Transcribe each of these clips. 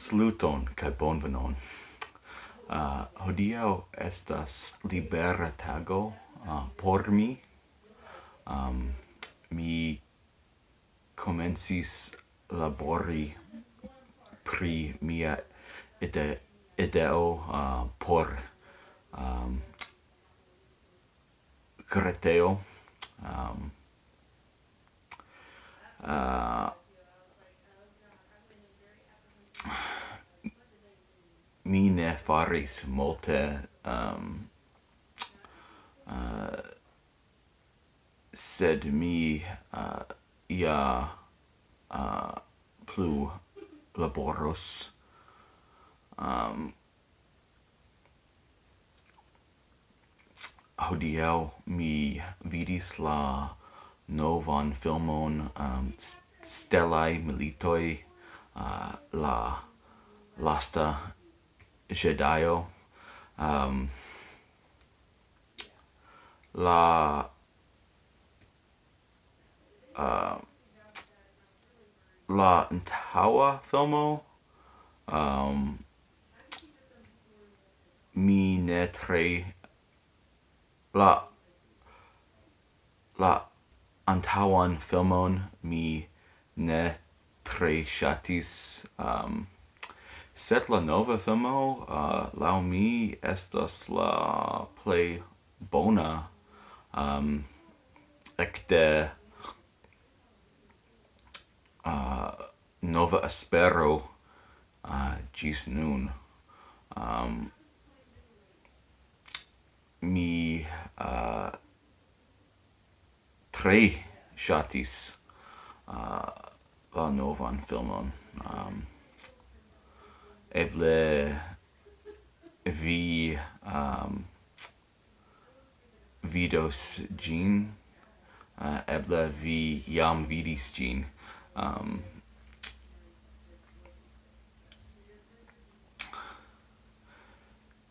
Saluton kai bonvenon. Ah, uh, hodio estas libera tago uh, por mi. Um, mi comencis labori pri mia ide ideo uh, por um, creteo um, uh, mi ne faris multe um, uh, sed mi uh, ia uh, plu laboros um, hodiau mi vidis la novan filmon um, Stellae Militoi, uh, la lasta Jedaio um, la uh, la Ntawa filmo um, mi ne tre la la Antawan filmon mi ne tre shatis um, set la nova filmo, uh, lau mi, estas la play bona um, ecte uh, nova espero uh, gis nun. Um, mi uh, tre shatis uh, la novan filmon. Um, eble vi um, vidos gin uh, eble vi jam vidis gin um,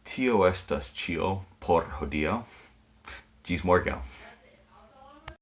tio estas cio por hodio gis morgao